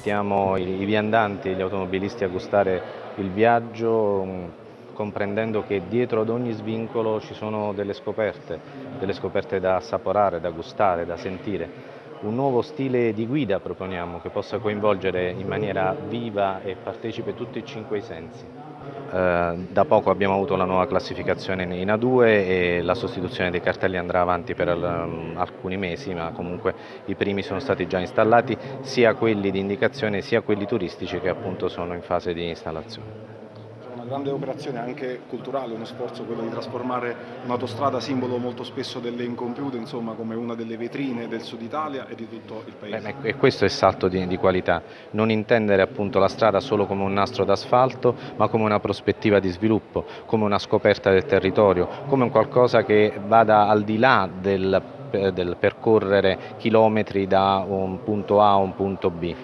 invitiamo i viandanti e gli automobilisti a gustare il viaggio mm, comprendendo che dietro ad ogni svincolo ci sono delle scoperte, delle scoperte da assaporare, da gustare, da sentire. Un nuovo stile di guida proponiamo che possa coinvolgere in maniera viva e partecipe tutti e cinque i sensi. Eh, da poco abbiamo avuto la nuova classificazione in A2 e la sostituzione dei cartelli andrà avanti per um, alcuni mesi, ma comunque i primi sono stati già installati, sia quelli di indicazione sia quelli turistici che appunto sono in fase di installazione grande operazione anche culturale, uno sforzo quello di trasformare un'autostrada simbolo molto spesso delle incompiute, insomma come una delle vetrine del sud Italia e di tutto il paese. Beh, e questo è il salto di, di, qualità, non intendere appunto la strada solo come un nastro d'asfalto ma come una prospettiva di sviluppo, come una scoperta del territorio, come un qualcosa che vada al di là del, del percorrere chilometri da un punto A a un punto B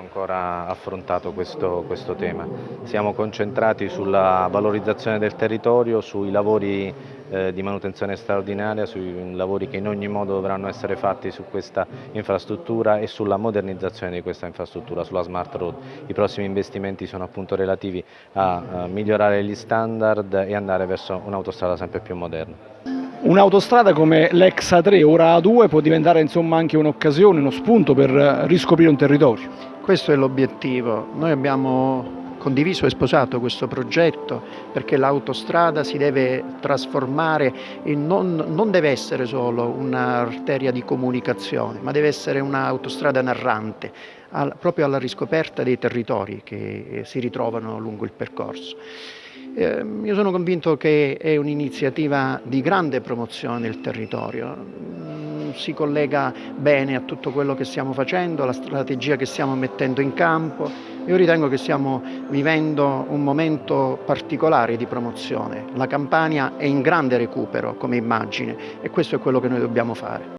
ancora affrontato questo, questo, tema. Siamo concentrati sulla valorizzazione del territorio, sui lavori eh, di manutenzione straordinaria, sui lavori che in ogni modo dovranno essere fatti su questa infrastruttura e sulla modernizzazione di questa infrastruttura, sulla smart road. I prossimi investimenti sono appunto relativi a, a migliorare gli standard e andare verso un'autostrada sempre più moderna. Un'autostrada come l'ex A3, ora A2, può diventare insomma anche un'occasione, uno spunto per riscoprire un territorio. Questo è l'obiettivo. Noi abbiamo condiviso e sposato questo progetto perché l'autostrada si deve trasformare in non, non deve essere solo un'arteria di comunicazione, ma deve essere un'autostrada narrante, al, proprio alla riscoperta dei territori che si ritrovano lungo il percorso. Eh, io sono convinto che è un'iniziativa di grande promozione del territorio si collega bene a tutto quello che stiamo facendo, alla strategia che stiamo mettendo in campo. Io ritengo che stiamo vivendo un momento particolare di promozione. La Campania è in grande recupero come immagine e questo è quello che noi dobbiamo fare.